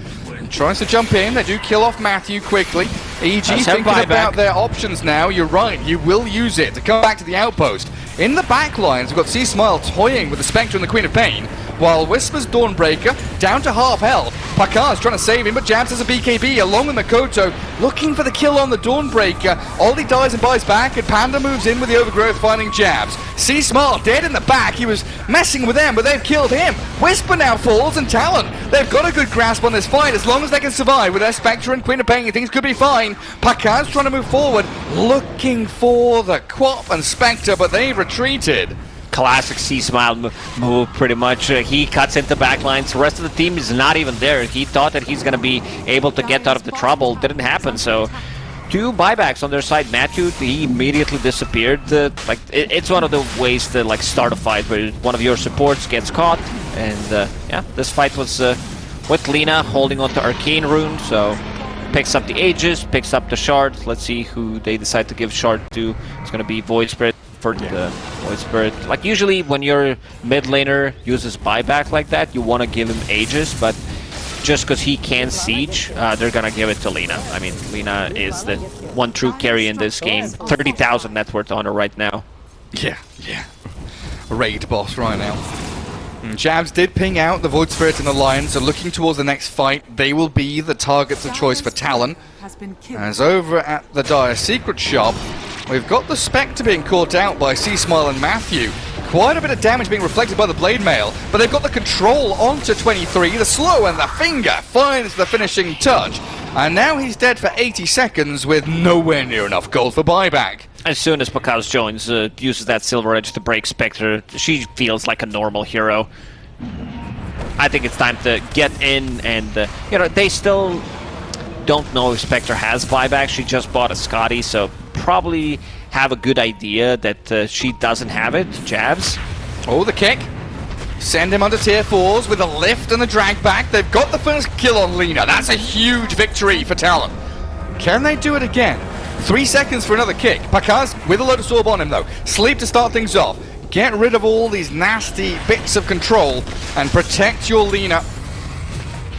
tries to jump in. They do kill off Matthew quickly. EG Let's thinking about their options now. You're right. You will use it to come back to the outpost. In the back lines, we've got C Smile toying with the Spectre and the Queen of Pain, while Wisper's Dawnbreaker down to half health. Pakaz's trying to save him, but Jabz has a BKB along with Mikoto, looking for the kill on the Dawnbreaker. Ollie dies and buys back, and Panda moves in with the Overgrowth, finding Jabz. C Smile dead in the back. He was messing with them, but they've killed him. Wisper now falls, and Talon. They've got a good grasp on this fight as long as they can survive with their Spectre and Queen of Pain. Things could be fine. Pakaz's trying to move forward, looking for the Quap and Spectre, but they've retreated. classic C Smile move, pretty much. Uh, he cuts into backlines. The rest of the team is not even there. He thought that he's going to be able to get out of the trouble. Didn't happen. So, two buybacks on their side. Matthew, he immediately disappeared. Uh, like it, it's one of the ways to like start a fight where one of your supports gets caught. And uh, yeah, this fight was uh, with Lina holding on to Arcane Rune. So. Picks up the Aegis, picks up the Shard. Let's see who they decide to give Shard to. It's gonna be Void Spirit for the Void Spirit. Like usually when your mid laner uses buyback like that, you want to give him Aegis, but just because he can siege, uh, they're gonna give it to Lina. I mean, Lina is the one true carry in this game. 30,000 net worth on her right now. Yeah, yeah. Raid boss right now. Mm, and Jabz did ping out the Void Spirit and the Lion, so looking towards the next fight, they will be the targets of choice for Talon. As over at the Dire Secret Shop, we've got the Spectre being caught out by C Smile and Matthew. Quite a bit of damage being reflected by the Blade Mail, but they've got the control onto 23. The slow and the finger finds the finishing touch. And now he's dead for 80 seconds with nowhere near enough gold for buyback. As soon as Pakaz joins, uh, uses that Silver Edge to break Spectre, she feels like a normal hero. I think it's time to get in and, uh, you know, they still don't know if Spectre has buyback. She just bought a Skadi, so probably have a good idea that uh, she doesn't have it. Jabz. Oh, the kick. Send him under tier 4s with a lift and a drag back. They've got the first kill on Lina. That's a huge victory for Talon. Can they do it again? Three seconds for another kick. Pakaz with a load of Sorb on him, though. Sleep to start things off. Get rid of all these nasty bits of control and protect your Lina.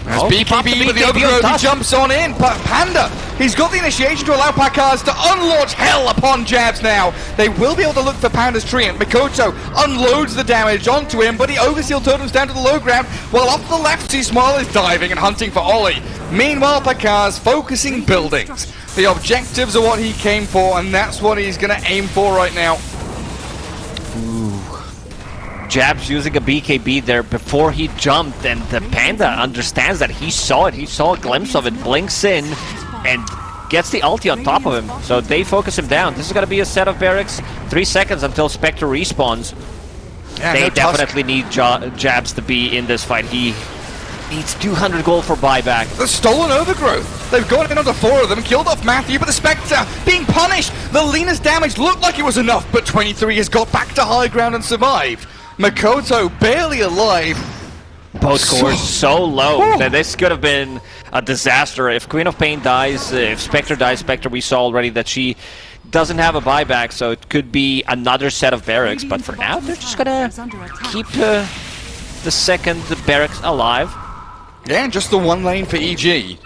As Oh, he popped the BKB with the overgrowth, he jumps on in. Pa- Panda, he's got the initiation to allow Pakaz to unlaunch hell upon Jabz now. They will be able to look for Panda's tree, and Mikoto unloads the damage onto him, but he overseal totems down to the low ground, while off the left, C Smile is diving and hunting for Ollie. Meanwhile, Pakaz focusing buildings. The objectives are what he came for, and that's what he's going to aim for right now. Ooh. Jabz using a BKB there before he jumped, and the Panda understands that he saw it. He saw a glimpse of it, blinks in, and gets the ulti on top of him. So they focus him down. This is going to be a set of barracks. Three seconds until Spectre respawns. Yeah, they no definitely need Ja- Jabz to be in this fight. He needs 200 gold for buyback. The stolen overgrowth. They've gone in onto four of them, killed off Matthew, but the Spectre being punished. The Lina's damage looked like it was enough, but 23 has got back to high ground and survived. Mikoto barely alive. Both So- so low Whew. that this could have been a disaster. If Queen of Pain dies, if Spectre dies, Spectre, we saw already that she doesn't have a buyback, so it could be another set of barracks. But for now, they're just gonna under keep uh, the second barracks alive. Yeah, just the one lane for EG.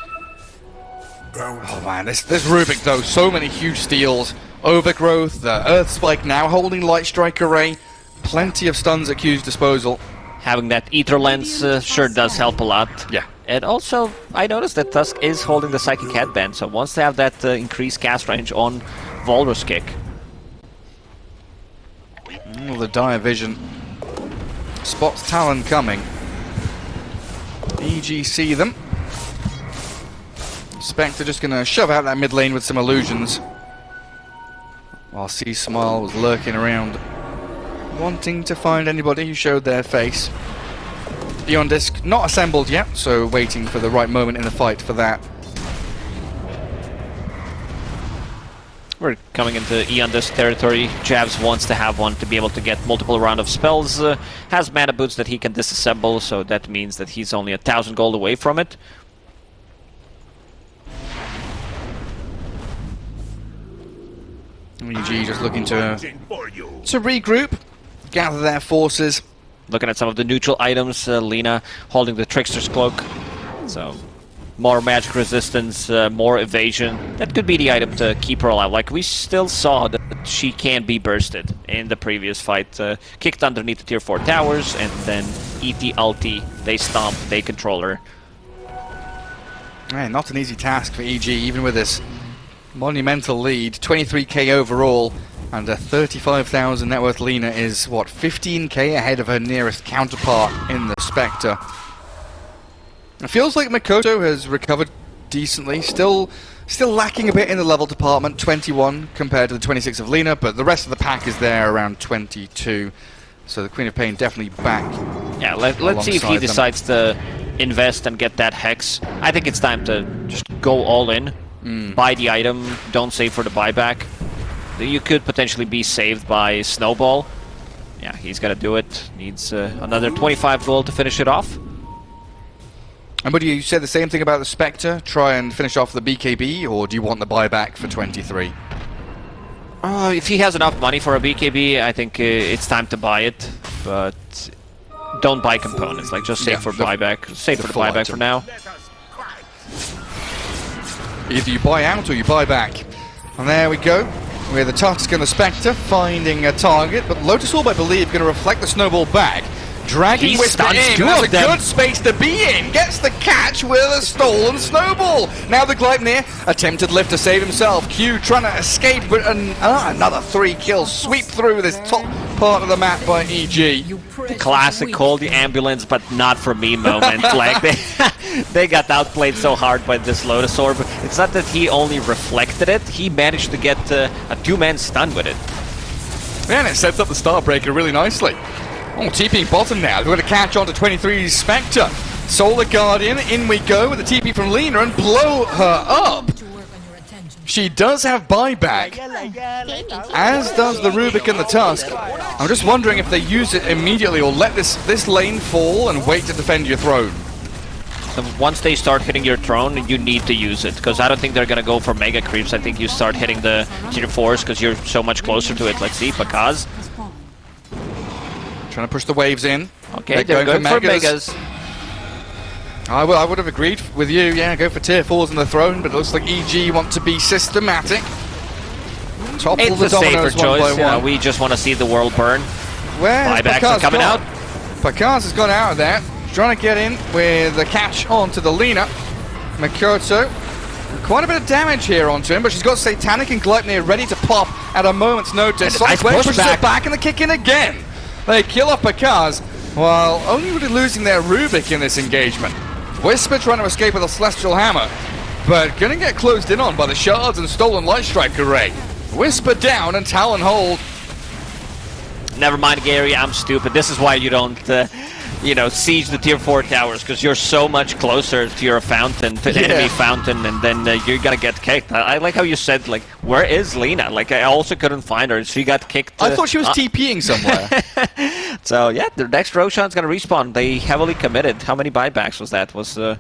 Oh man, this this Rubik though, so many huge steals. Overgrowth, the Earth Spike now holding Light Strike Array. Plenty of stuns at Q's disposal. Having that Aether Lens uh, sure does help a lot. Yeah. And also, I noticed that Tusk is holding the Psychic Headband, so wants to have that uh, increased cast range on Walrus Kick. Oh, the Dire Vision spots Talon coming. EG see them. Spectre just gonna shove out that mid lane with some illusions. While C Smile was lurking around, wanting to find anybody who showed their face. Beyond Disc not assembled yet, so waiting for the right moment in the fight for that. We're coming into Eondus territory. Jabz wants to have one to be able to get multiple round of spells. Uh, has mana boots that he can disassemble, so that means that he's only a thousand gold away from it. EG just looking to to regroup, gather their forces. Looking at some of the neutral items, uh, Lina holding the Trickster's Cloak. So, more magic resistance, uh, more evasion. That could be the item to keep her alive. Like, we still saw that she can be bursted in the previous fight. Uh, kicked underneath the tier 4 towers, and then ET ulti. They stomp, they control her. Man, not an easy task for EG, even with this monumental lead. 23k overall, and a 35,000 net worth Lina is, what, 15k ahead of her nearest counterpart in the Spectre. It feels like Mikoto has recovered decently, still still lacking a bit in the level department, 21 compared to the 26 of Lina, but the rest of the pack is there around 22. So the Queen of Pain definitely back. Yeah, let, let's see if he them. decides to invest and get that Hex. I think it's time to just go all in. Buy the item, don't save for the buyback. You could potentially be saved by Snowball. Yeah, he's gotta do it. Needs uh, another 25 gold to finish it off. And would you say the same thing about the Spectre? Try and finish off the BKB, or do you want the buyback for 23? Uh, if he has enough money for a BKB, I think uh, it's time to buy it. But don't buy components. Like just save Yeah, for the- buyback. Save the for the buyback item. for now. Either you buy out or you buy back. And there we go. With the Tusk and the Spectre finding a target, but Lotus Orb, I believe, going to reflect the snowball back. Dragging He Wisper in. That's a them. good space to be in. Gets the catch with a stolen snowball. Now the Gleipnir attempted lift to save himself. Q trying to escape, but an, ah, another three kills sweep through this top part of the map by EG. Classic call the ambulance, but not for me moment. (laughs) like they, (laughs) they got outplayed so hard by this Lotus Orb. It's not that he only reflected it; he managed to get uh, a two-man stun with it. Man, it sets up the Starbreaker really nicely. Oh, TP bottom now. We're going to catch on to 23's Spectre. Solar Guardian, in we go with the TP from Lina and blow her up. She does have buyback, as does the Rubik and the Tusk. I'm just wondering if they use it immediately or let this, this lane fall and wait to defend your throne. Once they start hitting your throne, you need to use it because I don't think they're gonna go for mega creeps. I think you start hitting the tier fours because you're so much closer to it. Let's see, Pakaz. Trying to push the waves in. Okay, they're going, for megas. I, I would have agreed with you, yeah, go for tier 4s in the throne, but it looks like EG want to be systematic. Topple It's the a safer one choice. by Yeah, one. we just want to see the world burn. Where's Buybacks are coming gone? out. Pakaz has gone out of there. Trying to get in with the catch onto the Lina. Mikoto. Quite a bit of damage here onto him, but she's got Satanic and Gluttony ready to pop at a moment's notice. Nice pushback. it back and the kick in again. They kill off Pakaz while only really losing their Rubik in this engagement. Wisper trying to escape with a Celestial Hammer, but gonna get closed in on by the Shards and Stolen Light Strike array. Wisper down and Talon hold. Never mind, Gary. I'm stupid. This is why you don't, uh, you know, siege the tier four towers because you're so much closer to your fountain, to the Yeah. enemy fountain, and then uh, you're gonna get kicked. I, I like how you said, like, where is Lina? Like, I also couldn't find her. She got kicked. I uh, thought she was uh, TPing somewhere. (laughs) So yeah, the next Roshan's gonna respawn. They heavily committed. How many buybacks was that? Was uh,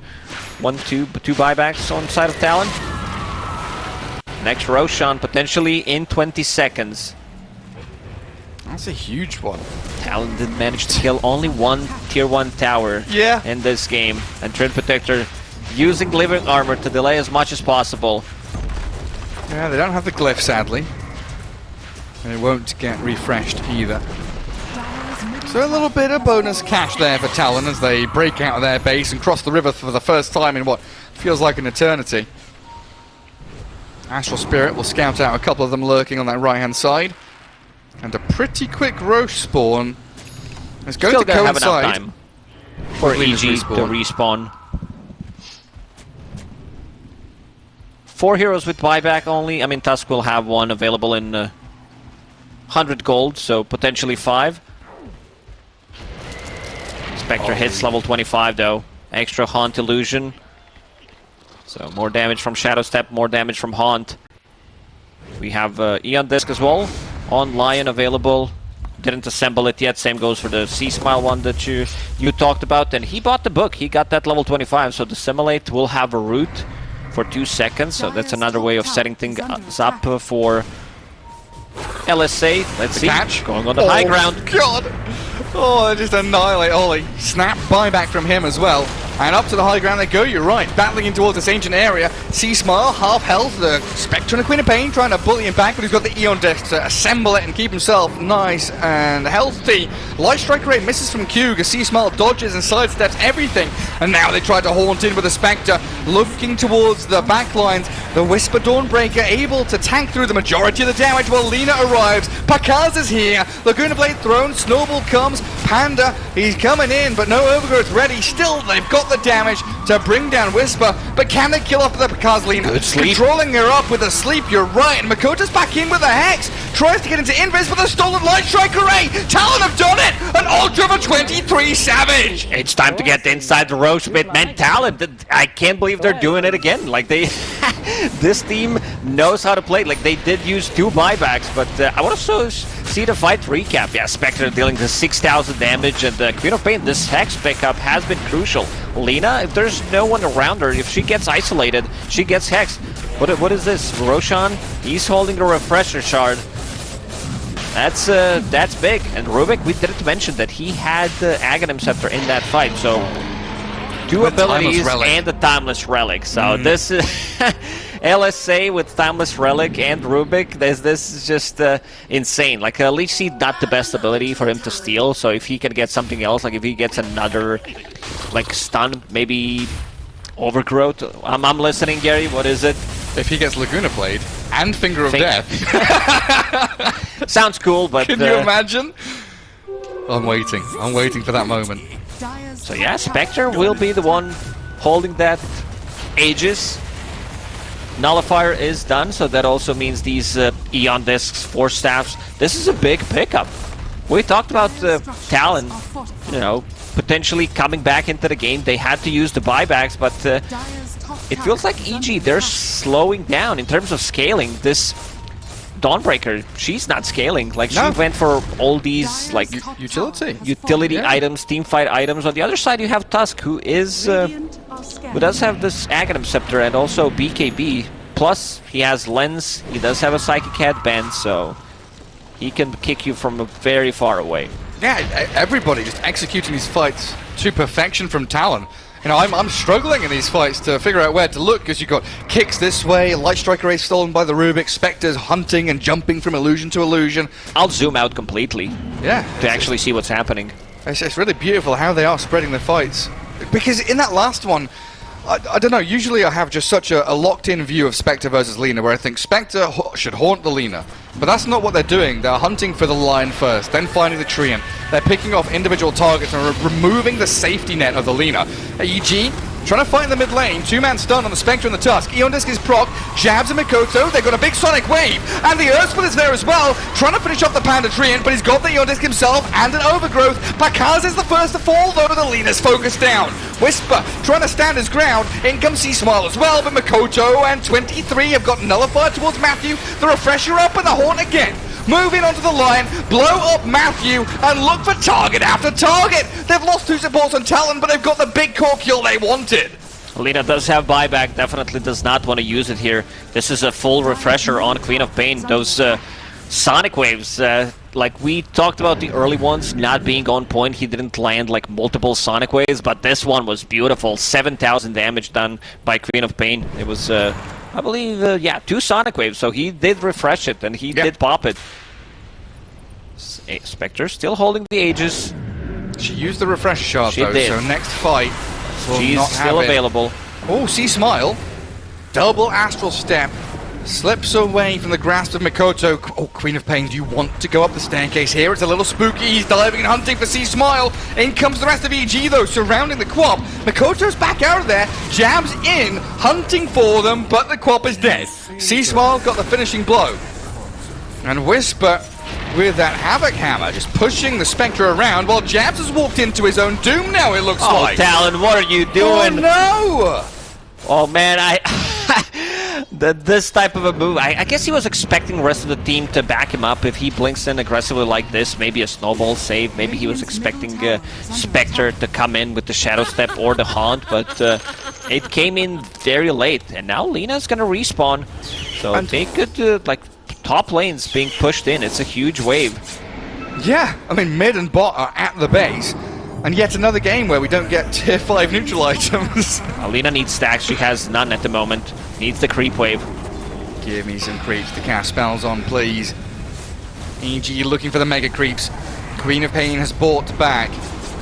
one, two, two buybacks on side of Talon? Next Roshan potentially in 20 seconds. That's a huge one. Talon did manage to kill only one tier 1 tower Yeah. in this game. And Treant Protector using Living Armor to delay as much as possible. Yeah, they don't have the glyph, sadly. And it won't get refreshed either. So a little bit of bonus cash there for Talon as they break out of their base and cross the river for the first time in what feels like an eternity. Astral Spirit will scout out a couple of them lurking on that right-hand side. And a pretty quick Rosh spawn is going Still to gonna have enough coincide. time for EG Lina's to respawn. respawn. Four heroes with buyback only. I mean, Tusk will have one available in uh, 100 gold, so potentially five. Spectre hits level 25 though. Extra Haunt Illusion. So more damage from Shadow Step, more damage from Haunt. We have uh, Eon Disc as well on Lion available. Didn't assemble it yet. Same goes for the C Smile one that you you talked about. And he bought the book. He got that level 25. So Dissimilate will have a root for two seconds. So that's another way of setting things up for LSA. Let's see. Catch. Going on the oh, high ground. God! Oh, they just annihilate Ollie. Snap buyback from him as well. And up to the high ground they go, you're right. Battling in towards this ancient area. C Smile, half health. The Spectre and the Queen of Pain trying to bully him back, but he's got the Eon Disc to assemble it and keep himself nice and healthy. Light Strike Array misses from Q as C Smile dodges and sidesteps everything. And now they try to haunt in with the Spectre, looking towards the back lines. The Wisper Dawnbreaker able to tank through the majority of the damage while Lina arrives. Pakaz is here. Laguna Blade thrown. Snowball comes. Panda, he's coming in, but no overgrowth ready. Still, they've got the damage to bring down Wisper, but can they kill off the Pakaz Lina? Good sleep. Controlling her up with a sleep, you're right. And Mikoto's back in with a Hex. Tries to get into Invis with a stolen Light Strike Array. Eh? Talon have done it! An Ultra for 23 Savage! It's time to get inside the Rosh bit. Man, talent. I can't believe they're doing it again. Like they, (laughs) this team knows how to play. Like they did use two buybacks, but uh, I want to so see the fight recap. Yeah, Spectre dealing the 6,000 damage, and uh, Queen of Pain. This hex pickup has been crucial. Lina, if there's no one around her, if she gets isolated, she gets hexed. What what is this? Roshan, he's holding a refresher shard. That's uh, that's big. And Rubik, we didn't mention that he had the Aghanim Scepter in that fight, so two The abilities and the Timeless Relic. So this is (laughs) LSA with Timeless Relic and Rubik. This this is just uh, insane. Like uh, Leech Seed, not the best ability for him to steal. So if he can get something else, like if he gets another like stun, maybe overgrowth. I'm, I'm listening, Gary. What is it? If he gets Laguna Blade and Finger of Think- Death, (laughs) Sounds cool, but can you uh, imagine? I'm waiting. I'm waiting for that moment. So yeah, Spectre will be the one holding that Aegis. Nullifier is done, so that also means these uh, Eon Discs, Force Staffs. This is a big pickup. We talked about uh, Talon, you know, potentially coming back into the game. They had to use the buybacks, but uh, it feels like EG, they're slowing down in terms of scaling. This Dawnbreaker, she's not scaling. Like, No. she went for all these, like, utility. utility Yeah. items, team fight items. On the other side, you have Tusk, who is uh, who does have this Aghanim Scepter and also BKB. Plus, he has Lens. He does have a Psychic Headband, so he can kick you from very far away. Yeah, everybody just executing these fights to perfection from Talon. You know, I'm, I'm struggling in these fights to figure out where to look because you've got kicks this way, Light Strike Array stolen by the Rubik, Spectres hunting and jumping from illusion to illusion. I'll zoom out completely Yeah, to actually see what's happening. It's, it's really beautiful how they are spreading the fights. Because in that last one, I, I don't know, usually I have just such a, a locked in view of Spectre versus Lina where I think Spectre ha- should haunt the Lina. But that's not what they're doing. They're hunting for the Lion first, then finding the tree, and They're picking off individual targets and re- removing the safety net of the Lina. EG Trying to in the mid lane, two-man stun on the Spectre and the Tusk. Eon Disc is proc, Jabz and Mikoto, they've got a big Sonic Wave, and the Earthsplit is there as well, trying to finish off the Panda Treant, but he's got the Eon Disc himself and an Overgrowth. Pakaz is the first to fall, though the Lina's focused down. Wisper trying to stand his ground, in comes C Smile as well, but Mikoto and 23 have got Nullified towards Matthew, the Refresher up and the Horn again. Moving onto the Lion, blow up Matthew, and look for target after target. They've lost two supports on Talon, but they've got the big core kill they wanted. Lina does have buyback, definitely does not want to use it here. This is a full refresher on Queen of Pain. Those uh, Sonic Waves, uh, like we talked about the early ones not being on point, he didn't land like multiple Sonic Waves, but this one was beautiful. 7,000 damage done by Queen of Pain. It was, uh, I believe, uh, yeah, two Sonic Waves, so he did refresh it and he Yeah. did pop it. Eh, Spectre still holding the Aegis. She used the refresh shard She though, did. so next fight will She's not still have it. available. Oh, C Smile. Double astral step. Slips away from the grasp of Mikoto. Oh, Queen of Pain, do you want to go up the staircase here? It's a little spooky. He's diving and hunting for C Smile. In comes the rest of EG though, surrounding the Quap. Mikoto's back out of there, Jabz in, hunting for them, but the Quap is dead. C Smile got the finishing blow. And Wisper with that Havoc Hammer just pushing the Spectre around while Jabz has walked into his own doom now, it looks Oh, like. Talon, what are you doing? oh doing? no! Oh man, I (laughs) the, this type of a move. I, I guess he was expecting the rest of the team to back him up. If he blinks in aggressively like this, maybe a snowball save. Maybe he was expecting uh, Spectre to come in with the Shadow Step or the Haunt, but uh, it came in very late. And now Lina's gonna respawn. So And- they could, uh, like, top lanes being pushed in. It's a huge wave. Yeah, I mean, mid and bot are at the base. And yet another game where we don't get (laughs) tier 5 neutral items. (laughs) Alina needs stacks. She has none at the moment. Needs the creep wave. Give me some creeps to cast spells on, please. EG looking for the mega creeps. Queen of Pain has bought back.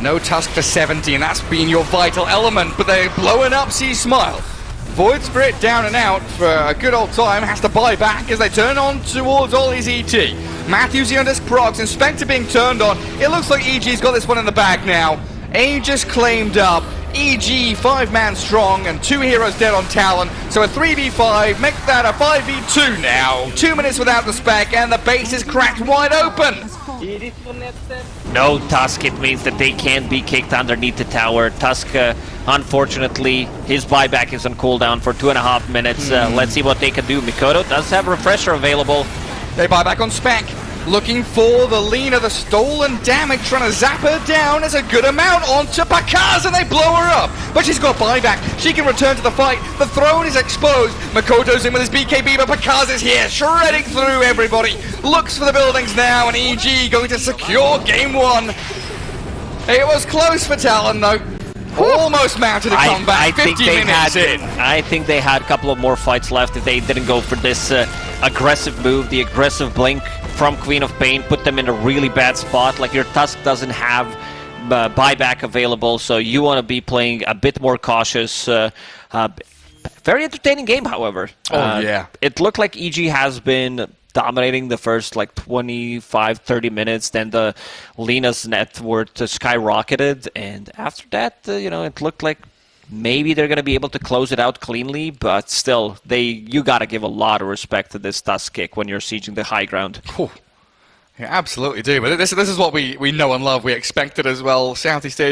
No Tusk for 70, and that's been your vital element, but they're blowing up C Smile. Void Spirit down and out for a good old time, has to buy back as they turn on towards all his ET. Matthews the disc procs, Inspector being turned on. It looks like EG's got this one in the bag now. Aegis claimed up. EG five man strong and two heroes dead on Talon. So a 3v5, make that a 5v2 now. Two minutes without the spec and the base is cracked wide open. No Tusk, it means that they can't be kicked underneath the tower. Tusk, uh, unfortunately, his buyback is on cooldown for two and a half minutes. Uh, let's see what they can do. Mikoto does have Refresher available. They buy back on spec. Looking for the Lina, the stolen damage, trying to zap her down as a good amount onto Pakaz and they blow her up. But she's got buyback. She can return to the fight. The throne is exposed. Mikoto's in with his BKB, but Pakaz is here, shredding through everybody. Looks for the buildings now, and EG going to secure game one. It was close for Talon though. Almost mounted a comeback. I 50 think they minutes had. in. I think they had a couple of more fights left if they didn't go for this uh, aggressive move, the aggressive blink from Queen of Pain, put them in a really bad spot. Like your Tusk doesn't have uh, buyback available, so you want to be playing a bit more cautious. Uh, uh, very entertaining game, however. Oh, Uh, yeah. It looked like EG has been dominating the first like 25 30 minutes then the Lina's net worth uh, skyrocketed and after that uh, you know it looked like maybe they're going to be able to close it out cleanly but still they you got to give a lot of respect to this tusk kick when you're sieging the high ground. Yeah, absolutely do. But this, this is what we, we know and love. We expected as well. Southeast Asia.